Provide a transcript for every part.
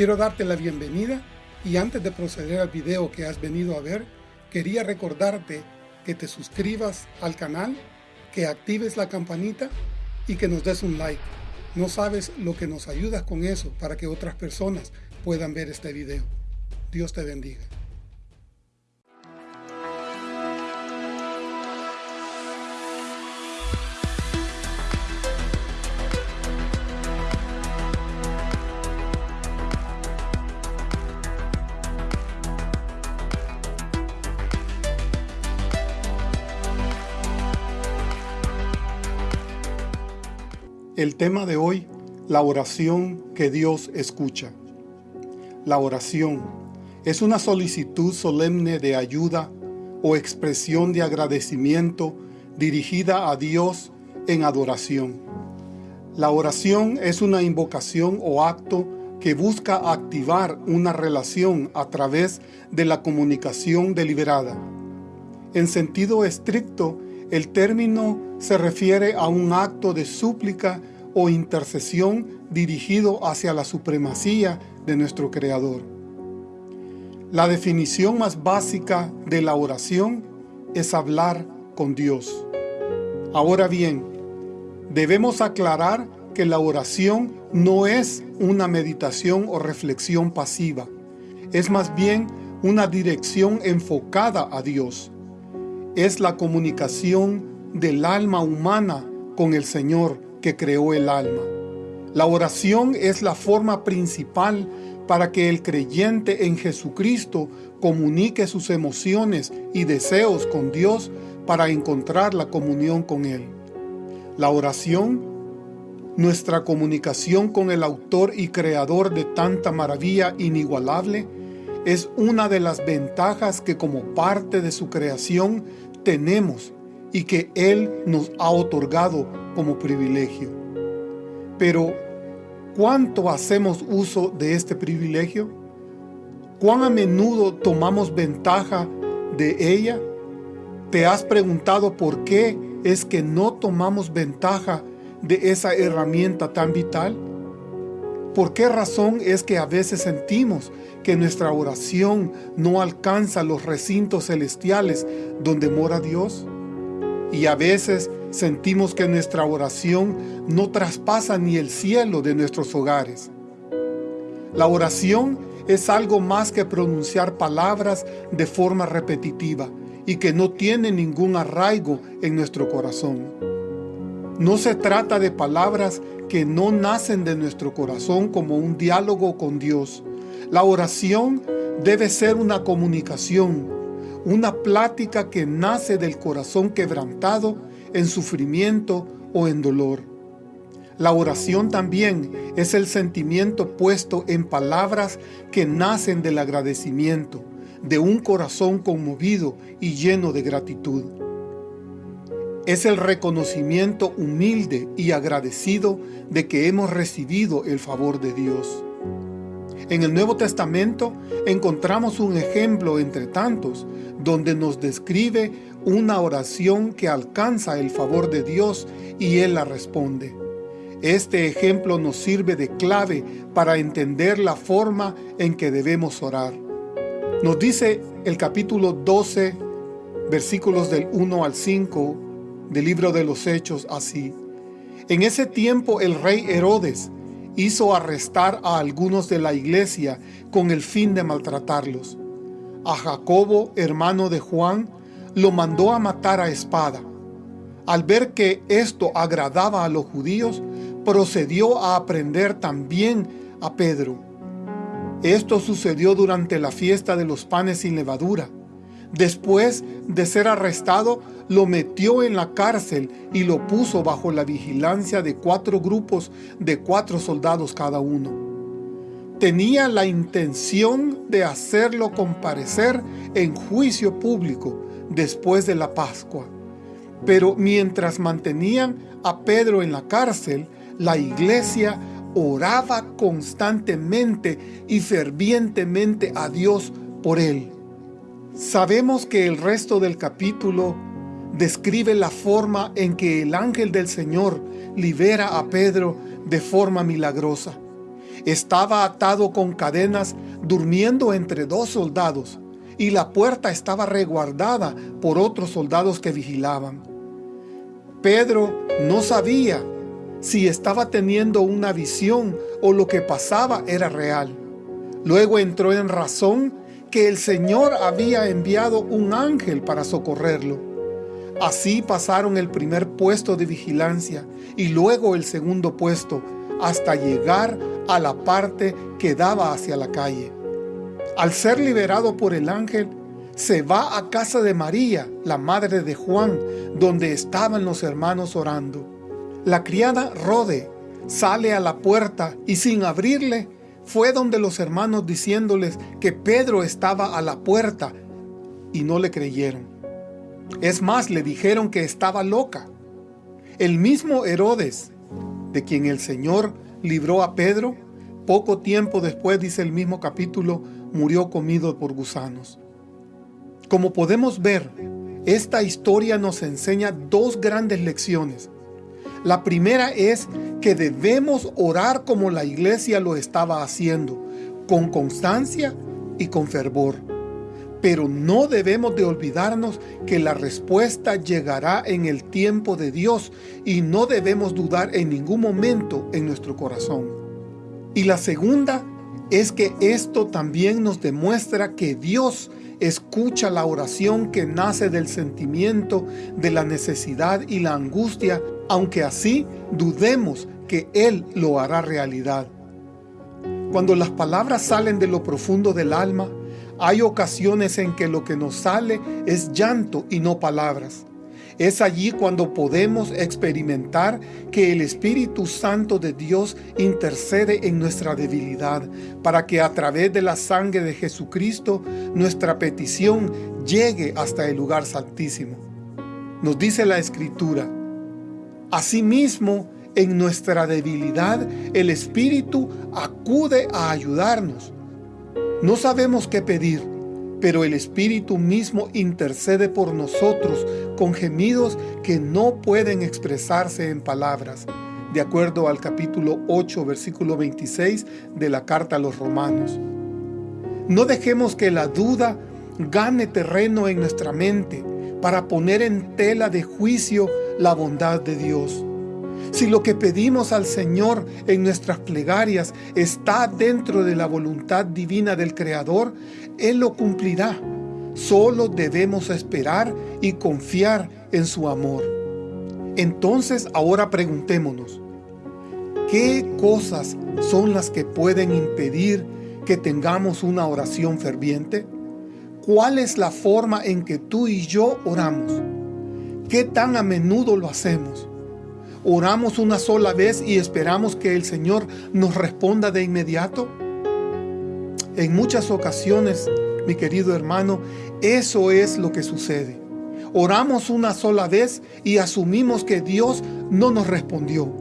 Quiero darte la bienvenida y antes de proceder al video que has venido a ver, quería recordarte que te suscribas al canal, que actives la campanita y que nos des un like. No sabes lo que nos ayudas con eso para que otras personas puedan ver este video. Dios te bendiga. El tema de hoy, la oración que Dios escucha. La oración es una solicitud solemne de ayuda o expresión de agradecimiento dirigida a Dios en adoración. La oración es una invocación o acto que busca activar una relación a través de la comunicación deliberada. En sentido estricto, el término se refiere a un acto de súplica o intercesión dirigido hacia la supremacía de nuestro Creador. La definición más básica de la oración es hablar con Dios. Ahora bien, debemos aclarar que la oración no es una meditación o reflexión pasiva, es más bien una dirección enfocada a Dios. Es la comunicación del alma humana con el Señor que creó el alma. La oración es la forma principal para que el creyente en Jesucristo comunique sus emociones y deseos con Dios para encontrar la comunión con Él. La oración, nuestra comunicación con el autor y creador de tanta maravilla inigualable, es una de las ventajas que como parte de su creación tenemos y que Él nos ha otorgado como privilegio. Pero, ¿cuánto hacemos uso de este privilegio? ¿Cuán a menudo tomamos ventaja de ella? ¿Te has preguntado por qué es que no tomamos ventaja de esa herramienta tan vital? ¿Por qué razón es que a veces sentimos que nuestra oración no alcanza los recintos celestiales donde mora Dios? Y a veces sentimos que nuestra oración no traspasa ni el cielo de nuestros hogares. La oración es algo más que pronunciar palabras de forma repetitiva y que no tiene ningún arraigo en nuestro corazón. No se trata de palabras que no nacen de nuestro corazón como un diálogo con Dios. La oración debe ser una comunicación, una plática que nace del corazón quebrantado en sufrimiento o en dolor. La oración también es el sentimiento puesto en palabras que nacen del agradecimiento, de un corazón conmovido y lleno de gratitud. Es el reconocimiento humilde y agradecido de que hemos recibido el favor de Dios. En el Nuevo Testamento encontramos un ejemplo entre tantos, donde nos describe una oración que alcanza el favor de Dios y Él la responde. Este ejemplo nos sirve de clave para entender la forma en que debemos orar. Nos dice el capítulo 12, versículos del 1 al 5 del libro de los Hechos así. En ese tiempo el rey Herodes hizo arrestar a algunos de la iglesia con el fin de maltratarlos. A Jacobo, hermano de Juan, lo mandó a matar a espada. Al ver que esto agradaba a los judíos, procedió a aprender también a Pedro. Esto sucedió durante la fiesta de los panes sin levadura. Después de ser arrestado, lo metió en la cárcel y lo puso bajo la vigilancia de cuatro grupos de cuatro soldados cada uno. Tenía la intención de hacerlo comparecer en juicio público después de la Pascua. Pero mientras mantenían a Pedro en la cárcel, la iglesia oraba constantemente y fervientemente a Dios por él. Sabemos que el resto del capítulo describe la forma en que el ángel del Señor libera a Pedro de forma milagrosa. Estaba atado con cadenas, durmiendo entre dos soldados, y la puerta estaba reguardada por otros soldados que vigilaban. Pedro no sabía si estaba teniendo una visión o lo que pasaba era real. Luego entró en razón que el Señor había enviado un ángel para socorrerlo. Así pasaron el primer puesto de vigilancia y luego el segundo puesto hasta llegar a la parte que daba hacia la calle. Al ser liberado por el ángel, se va a casa de María, la madre de Juan, donde estaban los hermanos orando. La criada Rode sale a la puerta y sin abrirle, fue donde los hermanos diciéndoles que Pedro estaba a la puerta y no le creyeron. Es más, le dijeron que estaba loca. El mismo Herodes, de quien el Señor libró a Pedro, poco tiempo después, dice el mismo capítulo, murió comido por gusanos. Como podemos ver, esta historia nos enseña dos grandes lecciones. La primera es que debemos orar como la iglesia lo estaba haciendo, con constancia y con fervor. Pero no debemos de olvidarnos que la respuesta llegará en el tiempo de Dios y no debemos dudar en ningún momento en nuestro corazón. Y la segunda es que esto también nos demuestra que Dios escucha la oración que nace del sentimiento de la necesidad y la angustia aunque así dudemos que Él lo hará realidad. Cuando las palabras salen de lo profundo del alma, hay ocasiones en que lo que nos sale es llanto y no palabras. Es allí cuando podemos experimentar que el Espíritu Santo de Dios intercede en nuestra debilidad, para que a través de la sangre de Jesucristo nuestra petición llegue hasta el lugar santísimo. Nos dice la Escritura, Asimismo, en nuestra debilidad, el Espíritu acude a ayudarnos. No sabemos qué pedir, pero el Espíritu mismo intercede por nosotros con gemidos que no pueden expresarse en palabras, de acuerdo al capítulo 8, versículo 26 de la carta a los romanos. No dejemos que la duda gane terreno en nuestra mente para poner en tela de juicio la bondad de Dios. Si lo que pedimos al Señor en nuestras plegarias está dentro de la voluntad divina del Creador, Él lo cumplirá. Solo debemos esperar y confiar en su amor. Entonces ahora preguntémonos, ¿qué cosas son las que pueden impedir que tengamos una oración ferviente? ¿Cuál es la forma en que tú y yo oramos? ¿Qué tan a menudo lo hacemos? ¿Oramos una sola vez y esperamos que el Señor nos responda de inmediato? En muchas ocasiones, mi querido hermano, eso es lo que sucede. Oramos una sola vez y asumimos que Dios no nos respondió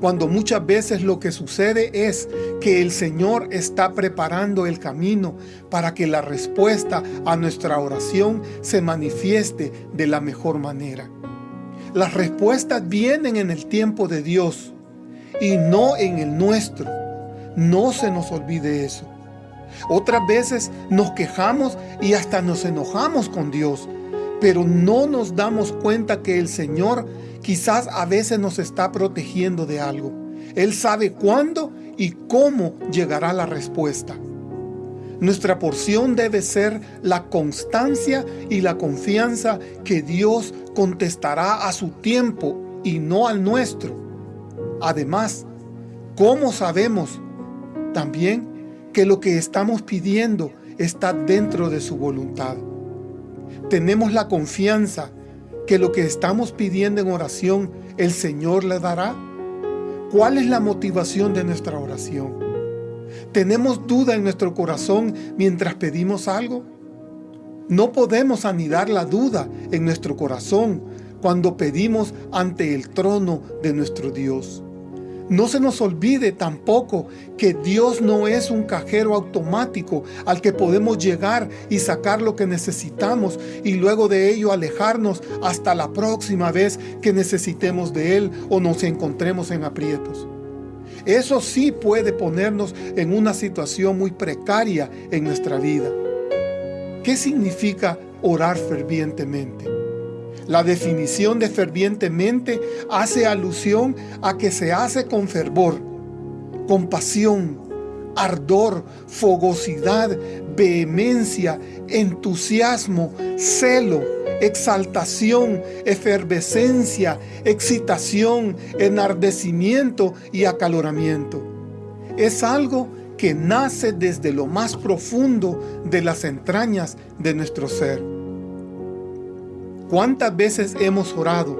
cuando muchas veces lo que sucede es que el Señor está preparando el camino para que la respuesta a nuestra oración se manifieste de la mejor manera. Las respuestas vienen en el tiempo de Dios y no en el nuestro. No se nos olvide eso. Otras veces nos quejamos y hasta nos enojamos con Dios, pero no nos damos cuenta que el Señor quizás a veces nos está protegiendo de algo. Él sabe cuándo y cómo llegará la respuesta. Nuestra porción debe ser la constancia y la confianza que Dios contestará a su tiempo y no al nuestro. Además, ¿cómo sabemos también que lo que estamos pidiendo está dentro de su voluntad? Tenemos la confianza que lo que estamos pidiendo en oración, el Señor le dará? ¿Cuál es la motivación de nuestra oración? ¿Tenemos duda en nuestro corazón mientras pedimos algo? No podemos anidar la duda en nuestro corazón cuando pedimos ante el trono de nuestro Dios. No se nos olvide tampoco que Dios no es un cajero automático al que podemos llegar y sacar lo que necesitamos y luego de ello alejarnos hasta la próxima vez que necesitemos de Él o nos encontremos en aprietos. Eso sí puede ponernos en una situación muy precaria en nuestra vida. ¿Qué significa orar fervientemente? La definición de fervientemente hace alusión a que se hace con fervor, con pasión, ardor, fogosidad, vehemencia, entusiasmo, celo, exaltación, efervescencia, excitación, enardecimiento y acaloramiento. Es algo que nace desde lo más profundo de las entrañas de nuestro ser. ¿Cuántas veces hemos orado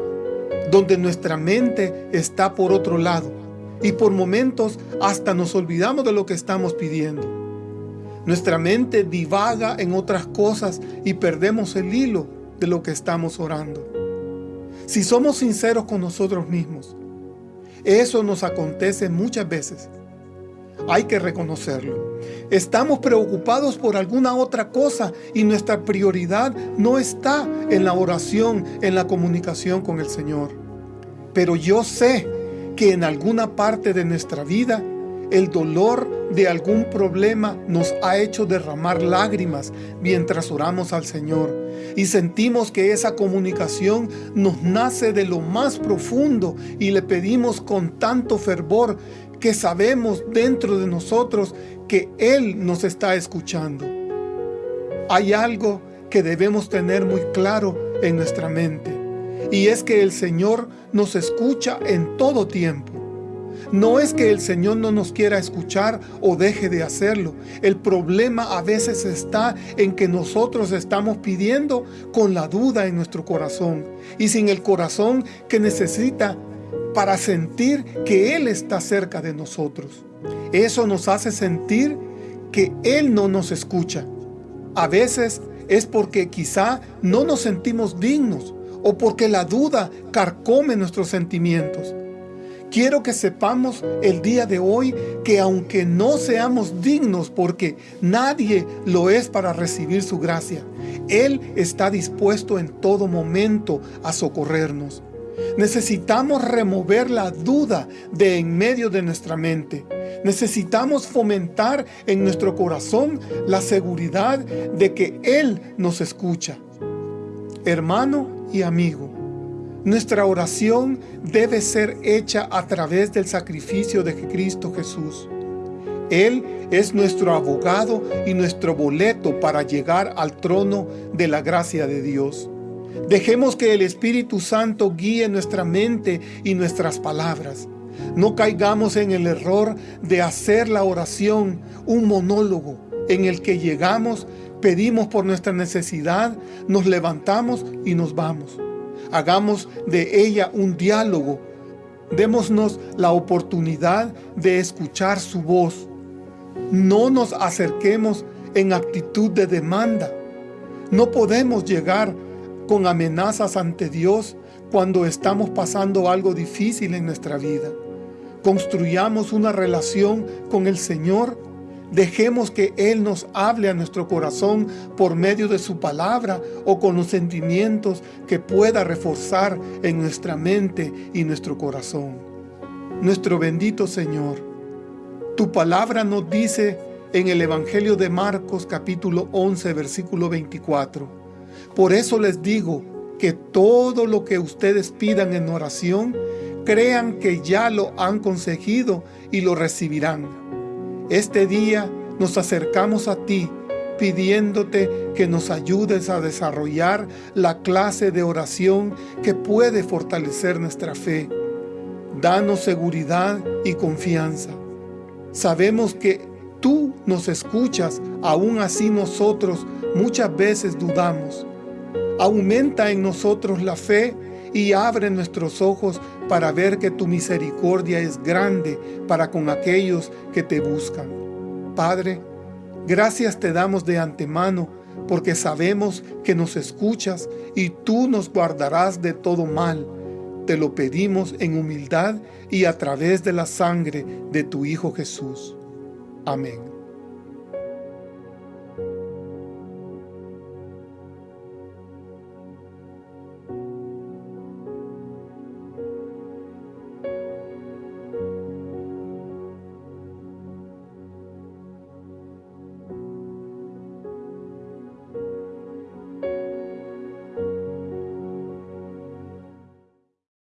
donde nuestra mente está por otro lado y por momentos hasta nos olvidamos de lo que estamos pidiendo? Nuestra mente divaga en otras cosas y perdemos el hilo de lo que estamos orando. Si somos sinceros con nosotros mismos, eso nos acontece muchas veces. Hay que reconocerlo. Estamos preocupados por alguna otra cosa y nuestra prioridad no está en la oración, en la comunicación con el Señor. Pero yo sé que en alguna parte de nuestra vida el dolor de algún problema nos ha hecho derramar lágrimas mientras oramos al Señor y sentimos que esa comunicación nos nace de lo más profundo y le pedimos con tanto fervor que sabemos dentro de nosotros que Él nos está escuchando. Hay algo que debemos tener muy claro en nuestra mente y es que el Señor nos escucha en todo tiempo. No es que el Señor no nos quiera escuchar o deje de hacerlo. El problema a veces está en que nosotros estamos pidiendo con la duda en nuestro corazón y sin el corazón que necesita para sentir que Él está cerca de nosotros. Eso nos hace sentir que Él no nos escucha. A veces es porque quizá no nos sentimos dignos o porque la duda carcome nuestros sentimientos. Quiero que sepamos el día de hoy que aunque no seamos dignos porque nadie lo es para recibir su gracia, Él está dispuesto en todo momento a socorrernos. Necesitamos remover la duda de en medio de nuestra mente. Necesitamos fomentar en nuestro corazón la seguridad de que Él nos escucha. Hermano y amigo, nuestra oración debe ser hecha a través del sacrificio de Cristo Jesús. Él es nuestro abogado y nuestro boleto para llegar al trono de la gracia de Dios. Dejemos que el Espíritu Santo guíe nuestra mente y nuestras palabras. No caigamos en el error de hacer la oración un monólogo en el que llegamos, pedimos por nuestra necesidad, nos levantamos y nos vamos. Hagamos de ella un diálogo. Démonos la oportunidad de escuchar su voz. No nos acerquemos en actitud de demanda. No podemos llegar con amenazas ante Dios cuando estamos pasando algo difícil en nuestra vida. Construyamos una relación con el Señor Dejemos que Él nos hable a nuestro corazón por medio de su palabra o con los sentimientos que pueda reforzar en nuestra mente y nuestro corazón. Nuestro bendito Señor, tu palabra nos dice en el Evangelio de Marcos capítulo 11 versículo 24, Por eso les digo que todo lo que ustedes pidan en oración, crean que ya lo han conseguido y lo recibirán. Este día nos acercamos a ti pidiéndote que nos ayudes a desarrollar la clase de oración que puede fortalecer nuestra fe. Danos seguridad y confianza. Sabemos que tú nos escuchas, aún así nosotros muchas veces dudamos. Aumenta en nosotros la fe y abre nuestros ojos para ver que tu misericordia es grande para con aquellos que te buscan. Padre, gracias te damos de antemano porque sabemos que nos escuchas y tú nos guardarás de todo mal. Te lo pedimos en humildad y a través de la sangre de tu Hijo Jesús. Amén.